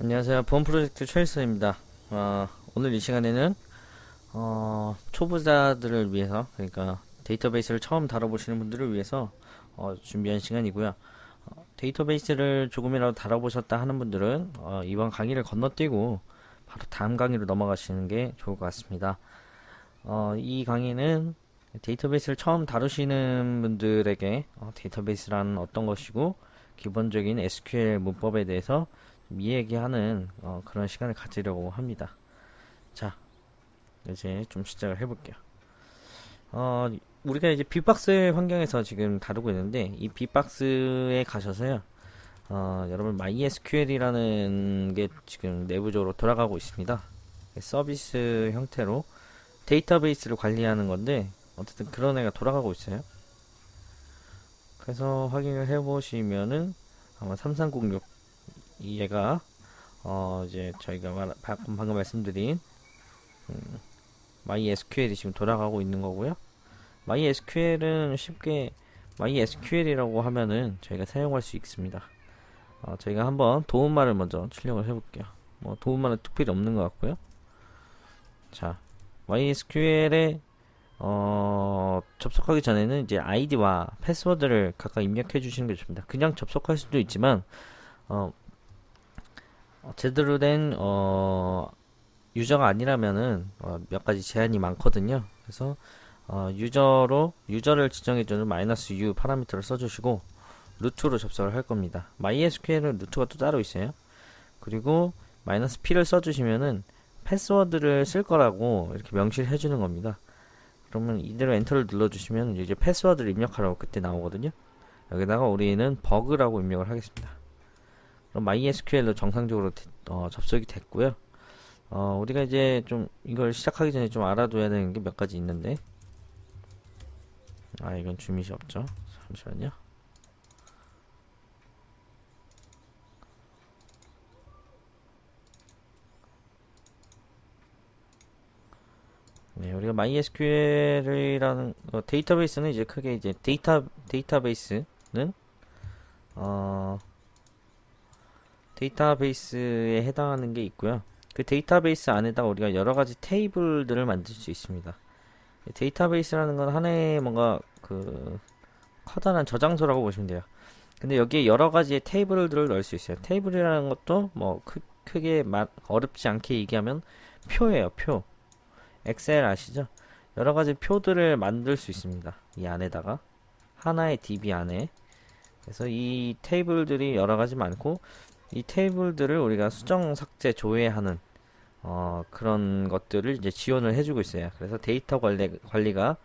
안녕하세요. 보험 프로젝트 최일선입니다. 어, 오늘 이 시간에는 어, 초보자들을 위해서 그러니까 데이터베이스를 처음 다뤄보시는 분들을 위해서 어, 준비한 시간이고요. 어, 데이터베이스를 조금이라도 다뤄보셨다 하는 분들은 어, 이번 강의를 건너뛰고 바로 다음 강의로 넘어가시는 게 좋을 것 같습니다. 어, 이 강의는 데이터베이스를 처음 다루시는 분들에게 어, 데이터베이스란 어떤 것이고 기본적인 SQL 문법에 대해서 좀 이야기하는 어, 그런 시간을 가지려고 합니다. 자, 이제 좀 시작을 해볼게요. 어, 우리가 이제 빅박스 환경에서 지금 다루고 있는데 이 빅박스에 가셔서요. 어, 여러분 MySQL이라는 게 지금 내부적으로 돌아가고 있습니다. 서비스 형태로 데이터베이스를 관리하는 건데 어쨌든 그런 애가 돌아가고 있어요. 그래서 확인을 해보시면은 아마 3306이 얘가 어 이제 저희가 말, 방금, 방금 말씀드린 음, MySQL이 지금 돌아가고 있는 거고요. MySQL은 쉽게 MySQL이라고 하면은 저희가 사용할 수 있습니다. 어, 저희가 한번 도움말을 먼저 출력을 해볼게요. 뭐 도움말은 특별히 없는 것 같고요. 자, MySQL에 어, 접속하기 전에는 이제 아이디와 패스워드를 각각 입력해 주시는 게 좋습니다. 그냥 접속할 수도 있지만 어, 어, 제대로 된 어, 유저가 아니라면은 어, 몇 가지 제한이 많거든요. 그래서 어, 유저로 유저를 지정해주는 마이너스 u 파라미터를 써주시고 루트로 접속을 할 겁니다. MySQL은 루트가 또 따로 있어요. 그리고 마이너스 p를 써주시면은 패스워드를 쓸 거라고 이렇게 명시를 해주는 겁니다. 그러면 이대로 엔터를 눌러주시면 이제 패스워드를 입력하라고 그때 나오거든요. 여기다가 우리는 버그라고 입력을 하겠습니다. 그럼 MySQL로 정상적으로 어, 접속이 됐고요. 어, 우리가 이제 좀 이걸 시작하기 전에 좀 알아둬야 되는 게 몇 가지 있는데 아 이건 주밋이 없죠. 잠시만요. 네, 우리가 MySQL이라는 어, 데이터베이스는 이제 크게 이제 데이터 데이터베이스는 어 데이터베이스에 해당하는 게 있고요. 그 데이터베이스 안에다가 우리가 여러 가지 테이블들을 만들 수 있습니다. 데이터베이스라는 건 하나의 뭔가 그 커다란 저장소라고 보시면 돼요. 근데 여기에 여러 가지의 테이블들을 넣을 수 있어요. 테이블이라는 것도 뭐 크, 크게 어렵지 않게 얘기하면 표예요, 표. 엑셀 아시죠? 여러 가지 표들을 만들 수 있습니다. 이 안에다가 하나의 DB 안에 그래서 이 테이블들이 여러 가지 많고 이 테이블들을 우리가 수정 삭제 조회하는 어, 그런 것들을 이제 지원을 해주고 있어요. 그래서 데이터 관리, 관리가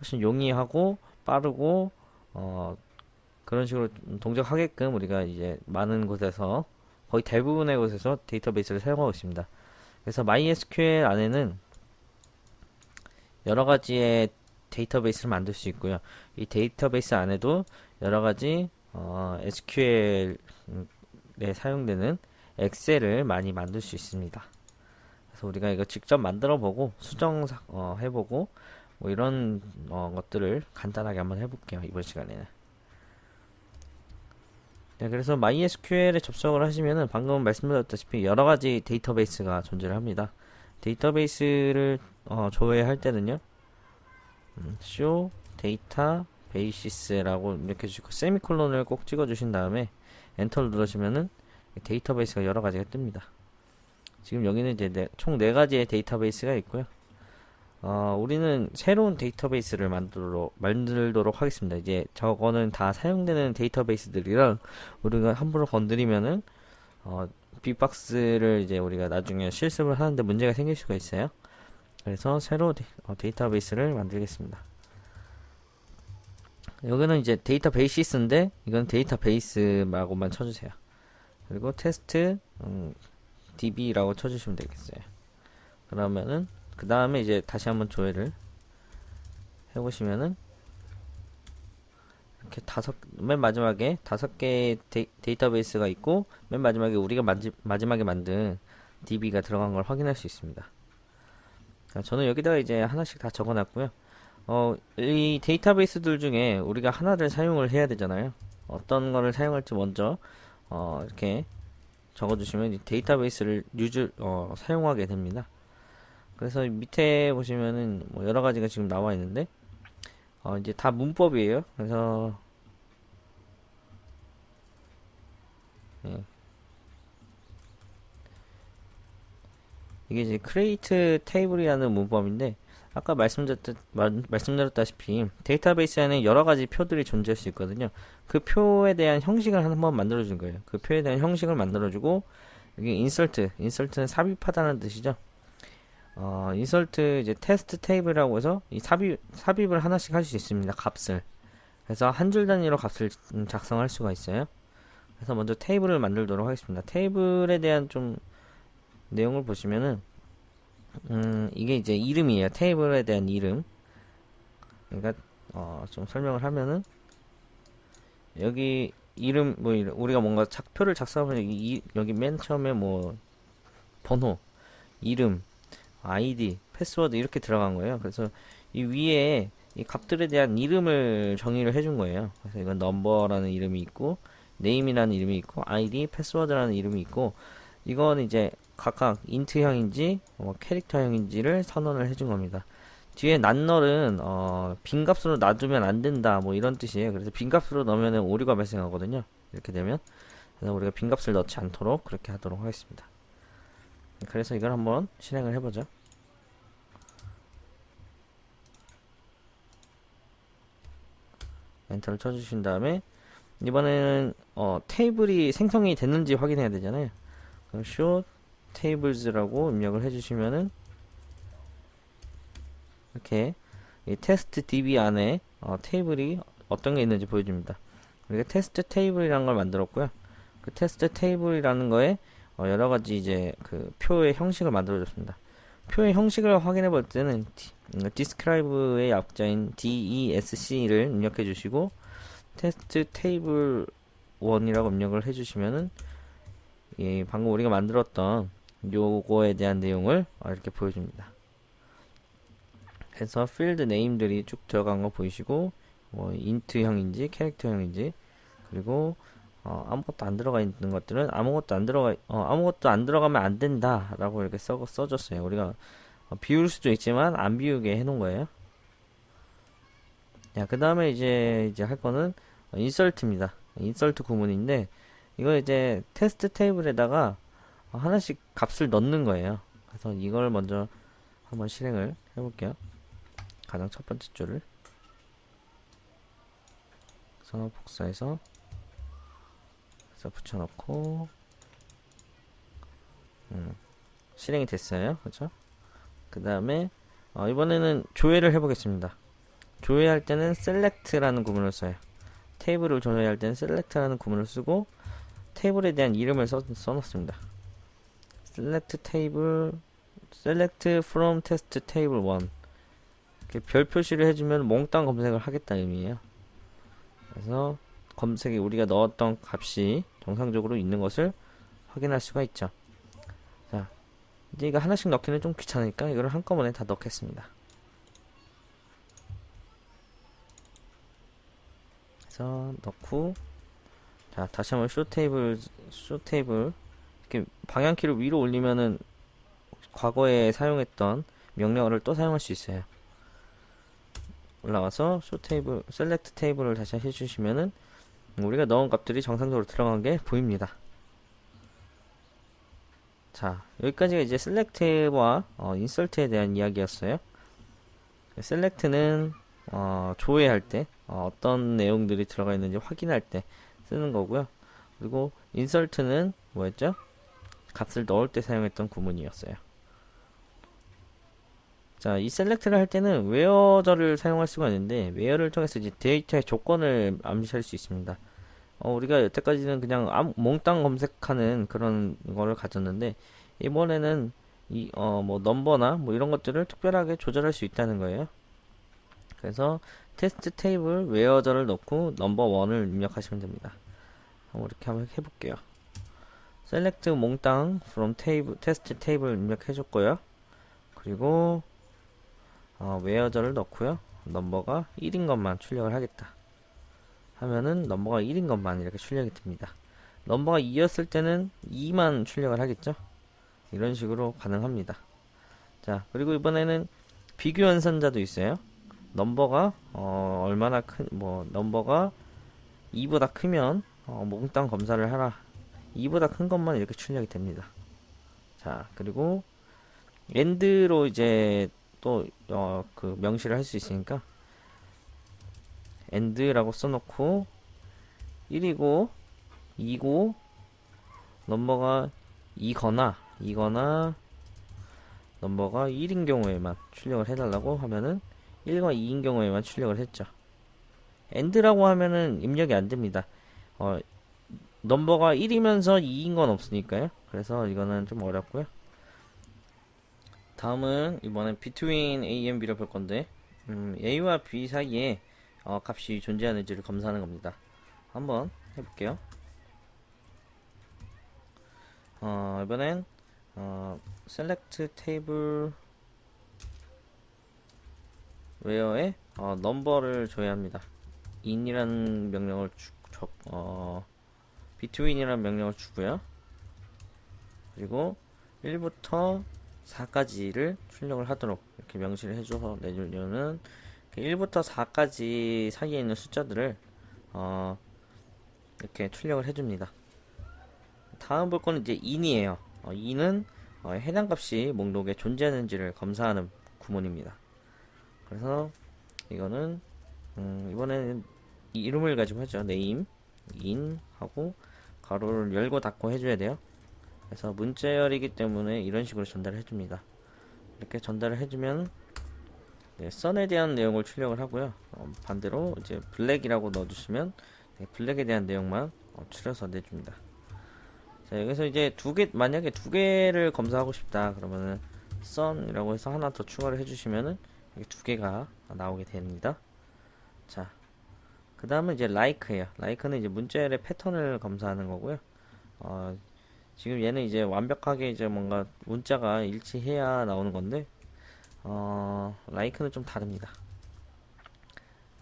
훨씬 용이하고 빠르고 어, 그런 식으로 동작하게끔 우리가 이제 많은 곳에서 거의 대부분의 곳에서 데이터베이스를 사용하고 있습니다. 그래서 MySQL 안에는 여러 가지의 데이터베이스를 만들 수 있고요. 이 데이터베이스 안에도 여러 가지 어, SQL 에 사용되는 엑셀을 많이 만들 수 있습니다. 그래서 우리가 이거 직접 만들어 보고 수정 어, 해보고 뭐 이런 어, 것들을 간단하게 한번 해볼게요. 이번 시간에는. 네, 그래서 MySQL에 접속을 하시면은 방금 말씀드렸다시피 여러 가지 데이터베이스가 존재를 합니다. 데이터베이스를 어, 조회할 때는요. 음, show data basis라고 이렇게 주시고 세미콜론을 꼭 찍어 주신 다음에 엔터를 누르시면은 데이터베이스가 여러 가지가 뜹니다. 지금 여기는 이제 네, 총네 가지의 데이터베이스가 있고요. 어, 우리는 새로운 데이터베이스를 만들도록, 만들도록 하겠습니다. 이제 저거는 다 사용되는 데이터베이스들이랑 우리가 함부로 건드리면은 어, 빅박스를 이제 우리가 나중에 실습을 하는데 문제가 생길 수가 있어요. 그래서 새로 데, 어, 데이터베이스를 만들겠습니다. 여기는 이제 databases인데 이건 database라고만 쳐주세요. 그리고 테스트 음, db라고 쳐주시면 되겠어요. 그러면은 그 다음에 이제 다시 한번 조회를 해보시면은 이렇게 다섯 맨 마지막에 다섯 개의 데이, 데이터베이스가 있고 맨 마지막에 우리가 마지, 마지막에 만든 db가 들어간 걸 확인할 수 있습니다. 저는 여기다가 이제 하나씩 다 적어놨고요. 어, 이 데이터베이스들 중에 우리가 하나를 사용을 해야 되잖아요. 어떤 거를 사용할지 먼저 어, 이렇게 적어주시면 이 데이터베이스를 유즈 어, 사용하게 됩니다. 그래서 밑에 보시면은 뭐 여러 가지가 지금 나와 있는데 어, 이제 다 문법이에요. 그래서 예. 이게 이제 create table이라는 문법인데 아까 말씀드렸, 말씀드렸다시피 데이터베이스 안에 여러 가지 표들이 존재할 수 있거든요. 그 표에 대한 형식을 한번 만들어준 거예요. 그 표에 대한 형식을 만들어주고 여기 insert, insert는 삽입하다는 뜻이죠. 어, insert 이제 테스트 테이블이라고 해서 이 삽입, 삽입을 하나씩 할 수 있습니다. 값을. 그래서 한 줄 단위로 값을 작성할 수가 있어요. 그래서 먼저 테이블을 만들도록 하겠습니다. 테이블에 대한 좀 내용을 보시면은 음, 이게 이제 이름이에요. 테이블에 대한 이름. 그러니까 어, 좀 설명을 하면은 여기 이름 뭐 우리가 뭔가 작표를 작성하면 여기, 여기 맨 처음에 뭐 번호, 이름, 아이디, 패스워드 이렇게 들어간 거예요. 그래서 이 위에 이 값들에 대한 이름을 정의를 해준 거예요. 그래서 이건 넘버라는 이름이 있고 name이라는 이름이 있고 아이디, 패스워드라는 이름이 있고 이건 이제 각각 int형인지 어, 캐릭터형인지를 선언을 해준 겁니다. 뒤에 not null은 어, 빈값으로 놔두면 안 된다 뭐 이런 뜻이에요. 그래서 빈값으로 넣으면 오류가 발생하거든요. 이렇게 되면 그래서 우리가 빈값을 넣지 않도록 그렇게 하도록 하겠습니다. 그래서 이걸 한번 실행을 해보죠. 엔터를 쳐주신 다음에 이번에는 어, 테이블이 생성이 됐는지 확인해야 되잖아요. 그럼 show tables라고 입력을 해주시면은 이렇게 이 테스트 db 안에 어, 테이블이 어떤 게 있는지 보여줍니다. 우리가 테스트 테이블이라는 걸 만들었고요. 그 테스트 테이블이라는 거에 어, 여러 가지 이제 그 표의 형식을 만들어줬습니다. 표의 형식을 확인해 볼 때는 음, describe의 약자인 DESC를 입력해 주시고 테스트 테이블 1이라고 입력을 해 주시면은 예, 방금 우리가 만들었던 요거에 대한 내용을 어, 이렇게 보여줍니다. 그래서 필드 네임들이 쭉 들어간 거 보이시고 뭐 int형인지 캐릭터형인지 그리고 어, 아무것도 안 들어가 있는 것들은 아무것도 안 들어가 어, 아무것도 안 들어가면 안 된다라고 이렇게 써 써줬어요. 우리가 어, 비울 수도 있지만 안 비우게 해놓은 거예요. 자, 그 다음에 이제 이제 할 거는 인설트입니다. 인설트 구문인데 이거 이제 테스트 테이블에다가 하나씩 값을 넣는 거예요. 그래서 이걸 먼저 한번 실행을 해볼게요. 가장 첫 번째 줄을 그래서 복사해서 그래서 붙여놓고 음, 실행이 됐어요. 그렇죠? 그 다음에 어, 이번에는 조회를 해보겠습니다. 조회할 때는 select라는 구문을 써요. 테이블을 조회할 때는 select라는 구문을 쓰고 테이블에 대한 이름을 써, 써놓습니다. select table, select from test table 1 이렇게 별 표시를 해주면 몽땅 검색을 하겠다 의미예요. 그래서 검색에 우리가 넣었던 값이 정상적으로 있는 것을 확인할 수가 있죠. 자, 이제 이거 하나씩 넣기는 좀 귀찮으니까 이거를 한꺼번에 다 넣겠습니다. 그래서 넣고 자 다시 한번 show table show table 이렇게 방향키를 위로 올리면은 과거에 사용했던 명령어를 또 사용할 수 있어요. 올라가서 show table select table을 다시 해주시면은 우리가 넣은 값들이 정상적으로 들어간 게 보입니다. 자 여기까지가 이제 select와 어, insert에 대한 이야기였어요. select는 어, 조회할 때 어, 떤 내용들이 들어가 있는지 확인할 때 쓰는 거고요. 그리고 insert는 뭐였죠? 값을 넣을 때 사용했던 구문이었어요. 자, 이 select를 할 때는 where절을 사용할 수가 있는데 where를 통해서 이제 데이터의 조건을 암시할 수 있습니다. 어, 우리가 여태까지는 그냥 아무, 몽땅 검색하는 그런 거를 가졌는데 이번에는 이 어 뭐 넘버나 뭐 이런 것들을 특별하게 조절할 수 있다는 거예요. 그래서 테스트 테이블 where절을 넣고 넘버 1을 입력하시면 됩니다. 이렇게 한번 해볼게요. select 몽땅 from table 테스트 테이블 입력해 줬고요. 그리고 어, where절을 넣고요. 넘버가 1인 것만 출력을 하겠다. 하면은 넘버가 1인 것만 이렇게 출력이 됩니다. 넘버가 2였을 때는 2만 출력을 하겠죠. 이런 식으로 가능합니다. 자, 그리고 이번에는 비교 연산자도 있어요. 넘버가 어, 얼마나 큰, 뭐 넘버가 2보다 크면 어, 몽땅 검사를 하라. 2보다 큰 것만 이렇게 출력이 됩니다. 자, 그리고 엔드로 이제 또 어, 그 명시를 할 수 있으니까 엔드라고 써놓고 1이고 2고 넘버가 2거나 2거나 넘버가 1인 경우에만 출력을 해달라고 하면은 1과 2인 경우에만 출력을 했죠. 엔드라고 하면은 입력이 안 됩니다. 어, 넘버가 1이면서 2인 건 없으니까요. 그래서 이거는 좀 어렵고요. 다음은 이번엔 between A and B를 볼 건데 음, A와 B 사이에 어, 값이 존재하는지를 검사하는 겁니다. 한번 해볼게요. 어, 이번엔 어, select table where에 어, 넘버를 줘야 합니다. in이라는 명령을 주, 줘, 어, between이라는 명령을 주고요. 그리고 1부터 4까지를 출력을 하도록 이렇게 명시를 해줘서 내주려는 1부터 4까지 사이에 있는 숫자들을 어, 이렇게 출력을 해줍니다. 다음 볼 거는 이제 in이에요. 어, in은 어, 해당 값이 목록에 존재하는지를 검사하는 구문입니다. 그래서 이거는 음, 이번에는 이 이름을 가지고 하죠. name, in 하고 가로를 열고 닫고 해줘야 돼요. 그래서 문자열이기 때문에 이런 식으로 전달을 해줍니다. 이렇게 전달을 해주면 네, 선에 대한 내용을 출력을 하고요. 어, 반대로 이제 블랙이라고 넣어주시면 네, 블랙에 대한 내용만 어, 추려서 내줍니다. 자, 여기서 이제 두 개, 만약에 두 개를 검사하고 싶다. 그러면은 선이라고 해서 하나 더 추가를 해주시면은 이게 두 개가 나오게 됩니다. 자, 그 다음은 이제 like예요. like는 이제 문자열의 패턴을 검사하는 거고요. 어, 지금 얘는 이제 완벽하게 이제 뭔가 문자가 일치해야 나오는 건데, 어, like는 좀 다릅니다.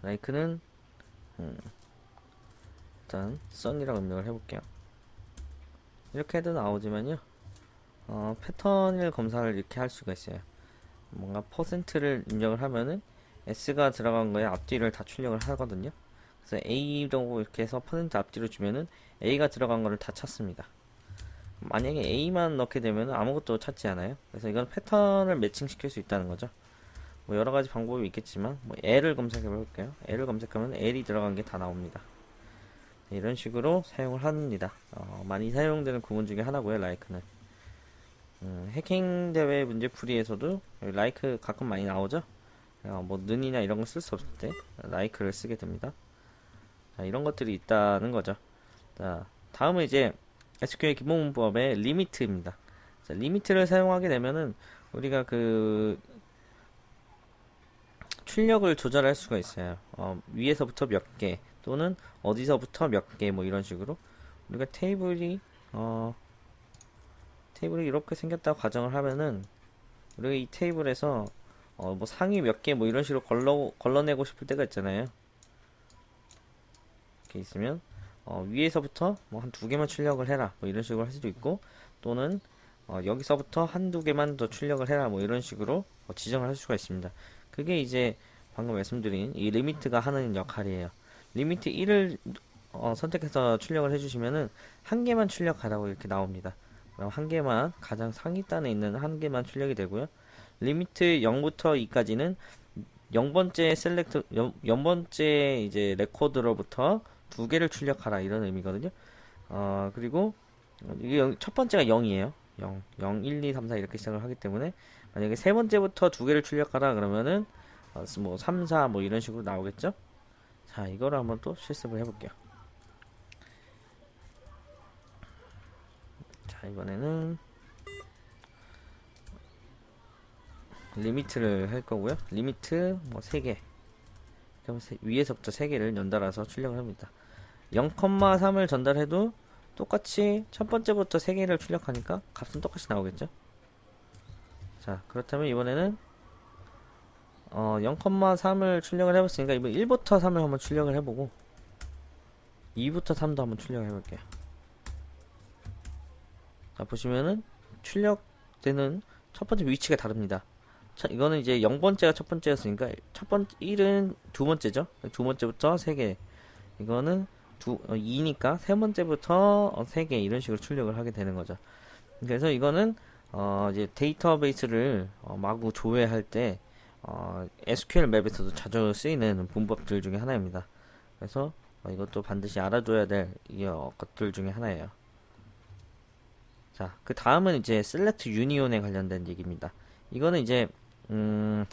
like는, 음, 일단, sun이라고 입력을 해볼게요. 이렇게 해도 나오지만요, 어, 패턴을 검사를 이렇게 할 수가 있어요. 뭔가 퍼센트를 입력을 하면은 s가 들어간 거에 앞뒤를 다 출력을 하거든요. 그래서 a라고 이렇게 해서 퍼센트 앞뒤로 주면은 a가 들어간 거를 다 찾습니다. 만약에 a만 넣게 되면 아무것도 찾지 않아요. 그래서 이건 패턴을 매칭시킬 수 있다는 거죠. 뭐 여러 가지 방법이 있겠지만 뭐 L을 검색해 볼게요. L을 검색하면 L이 들어간 게 다 나옵니다. 네, 이런 식으로 사용을 합니다. 어, 많이 사용되는 구문 중에 하나고요. 라이크는 음, 해킹 대회 문제풀이에서도 라이크 가끔 많이 나오죠. 어, 뭐 는이나 이런 거쓸수 없을 때 라이크를 쓰게 됩니다. 자, 이런 것들이 있다는 거죠. 자, 다음은 이제 SQL 기본 문법의 리미트입니다. 자, 리미트를 사용하게 되면은 우리가 그 출력을 조절할 수가 있어요. 어, 위에서부터 몇 개, 또는 어디서부터 몇 개, 뭐 이런 식으로. 우리가 테이블이, 어, 테이블이 이렇게 생겼다고 가정을 하면은, 우리가 이 테이블에서, 어, 뭐 상위 몇 개, 뭐 이런 식으로 걸러, 걸러내고 싶을 때가 있잖아요. 이렇게 있으면, 어, 위에서부터 뭐 한 두 개만 출력을 해라. 뭐 이런 식으로 할 수도 있고 또는 어, 여기서부터 한두 개만 더 출력을 해라. 뭐 이런 식으로 어, 지정을 할 수가 있습니다. 그게 이제 방금 말씀드린 이 리미트가 하는 역할이에요. 리미트 1을 어, 선택해서 출력을 해주시면은 한 개만 출력하라고 이렇게 나옵니다 한 개만 가장 상위 단에 있는 한 개만 출력이 되고요 리미트 0부터 2까지는 0번째 셀렉트 0, 번째 이제 레코드로부터 두 개를 출력하라 이런 의미거든요. 어, 그리고 이게 첫 번째가 0이에요. 0, 0, 1, 2, 3, 4 이렇게 시작을 하기 때문에 만약에 세 번째부터 두 개를 출력하라 그러면은 어, 뭐 3, 4 뭐 이런 식으로 나오겠죠. 자, 이거를 한번 또 실습을 해 볼게요. 자, 이번에는 리미트를 할 거고요. 리미트 뭐 3개. 그럼 위에서부터 3개를 연달아서 출력을 합니다. 0,3을 전달해도 똑같이 첫 번째부터 3개를 출력하니까 값은 똑같이 나오겠죠? 자, 그렇다면 이번에는 어, 0,3을 출력을 해봤으니까 이번 1부터 3을 한번 출력을 해보고 2부터 3도 한번 출력을 해볼게요. 자, 보시면은 출력되는 첫 번째 위치가 다릅니다. 자, 이거는 이제 0번째가 첫 번째였으니까 첫 번째 1은 두 번째죠. 두 번째부터 3개. 이거는 두, 어, 2니까 세 번째부터 어, 3개 이런 식으로 출력을 하게 되는 거죠. 그래서 이거는 어, 이제 데이터베이스를 어, 마구 조회할 때 어, SQL 맵에서도 자주 쓰이는 문법들 중에 하나입니다. 그래서 어, 이것도 반드시 알아둬야 될 이, 어, 것들 중에 하나예요. 자, 그 다음은 이제 select union에 관련된 얘기입니다. 이거는 이제 음,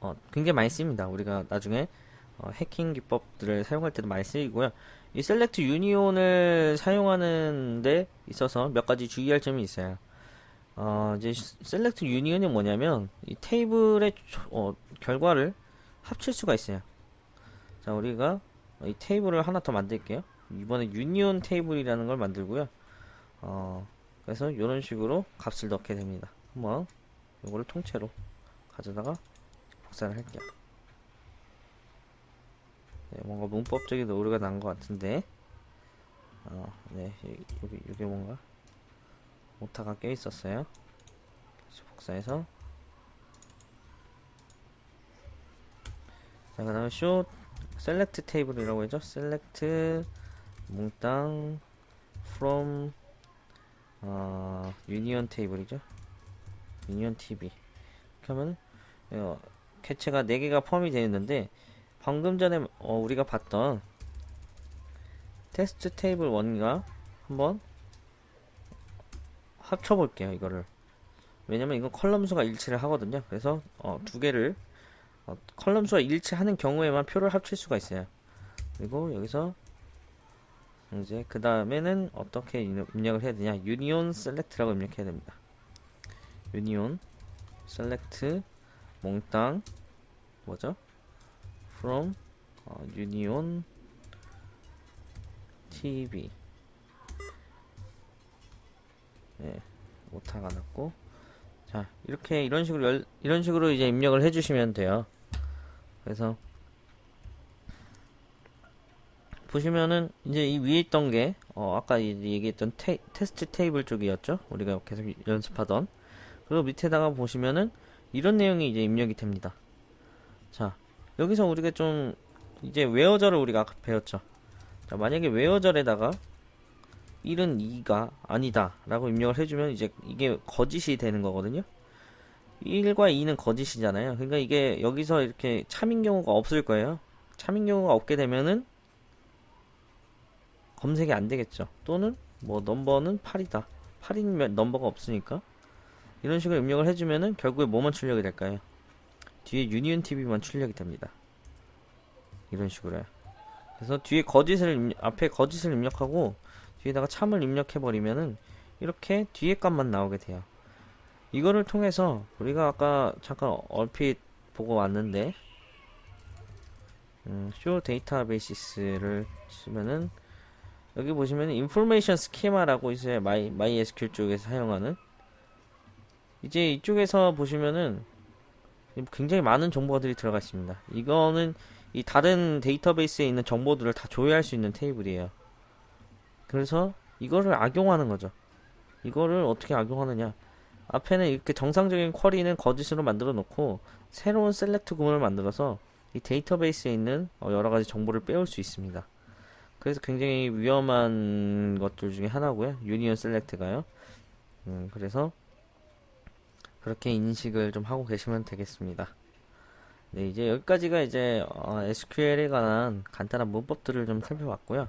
어, 굉장히 많이 씁니다. 우리가 나중에 어, 해킹 기법들을 사용할 때도 많이 쓰이고요. 이 select union을 사용하는 데 있어서 몇 가지 주의할 점이 있어요. 어, 이제 select union이 뭐냐면 이 테이블의 초- 어, 결과를 합칠 수가 있어요. 자, 우리가 이 테이블을 하나 더 만들게요. 이번에 union 테이블이라는 걸 만들고요. 어, 그래서 이런 식으로 값을 넣게 됩니다. 한번 이거를 통째로 가져다가 복사를 할게요. 네, 뭔가 문법적인 오류가 난 것 같은데, 어, 네, 이- 여기 이게 뭔가 오타가 껴 있었어요. 다시 복사해서 자, 그 다음에 show select 테이블이라고 했죠. select 몽땅 from 어, 유니온 테이블이죠. 유니온 TV. 하면 어, 개체가 4개가 포함이 되어 있는데 방금 전에 어, 우리가 봤던 테스트 테이블 1과 한번 합쳐볼게요. 이거를. 왜냐면 이건 컬럼 수가 일치를 하거든요. 그래서 어, 두 개를 어, 컬럼 수가 일치하는 경우에만 표를 합칠 수가 있어요. 그리고 여기서 이제 그 다음에는 어떻게 입력- 입력을 해야 되냐? 유니온 셀렉트라고 입력해야 됩니다. 유니온 셀렉트 몽땅 뭐죠? From 어, 유니온 TV 네 오타가 났고. 자 이렇게 이런 식으로 열- 이런 식으로 이제 입력을 해주시면 돼요. 그래서 보시면은 이제 이 위에 있던 게 어, 아까 얘기했던 테, 테스트 테이블 쪽이었죠. 우리가 계속 연습하던. 그리고 밑에다가 보시면은 이런 내용이 이제 입력이 됩니다. 자, 여기서 우리가 좀 이제 웨어절을 우리가 아까 배웠죠. 자, 만약에 웨어절에다가 1은 2가 아니다 라고 입력을 해주면 이제 이게 거짓이 되는 거거든요. 1과 2는 거짓이잖아요. 그러니까 이게 여기서 이렇게 참인 경우가 없을 거예요. 참인 경우가 없게 되면은 검색이 안 되겠죠. 또는 뭐 넘버는 8이다. 8인 넘버가 없으니까 이런 식으로 입력을 해주면은 결국에 뭐만 출력이 될까요? 뒤에 유니온 TV만 출력이 됩니다. 이런 식으로요. 그래서 뒤에 거짓을 입력- 앞에 거짓을 입력하고 뒤에다가 참을 입력해 버리면은 이렇게 뒤에 값만 나오게 돼요. 이거를 통해서 우리가 아까 잠깐 얼핏 보고 왔는데 음, show databases를 치면은 여기 보시면 인포메이션 스키마라고 있어요. 마이 마이 SQL 쪽에서 사용하는 이제 이쪽에서 보시면은 굉장히 많은 정보들이 들어가 있습니다. 이거는 이 다른 데이터베이스에 있는 정보들을 다 조회할 수 있는 테이블이에요. 그래서 이거를 악용하는 거죠. 이거를 어떻게 악용하느냐? 앞에는 이렇게 정상적인 쿼리는 거짓으로 만들어 놓고 새로운 셀렉트 구문을 만들어서 이 데이터베이스에 있는 어, 여러 가지 정보를 빼올 수 있습니다. 그래서 굉장히 위험한 것들 중에 하나고요. 유니온 셀렉트가요. 음, 그래서 그렇게 인식을 좀 하고 계시면 되겠습니다. 네, 이제 여기까지가 이제 어, SQL에 관한 간단한 문법들을 좀 살펴봤고요.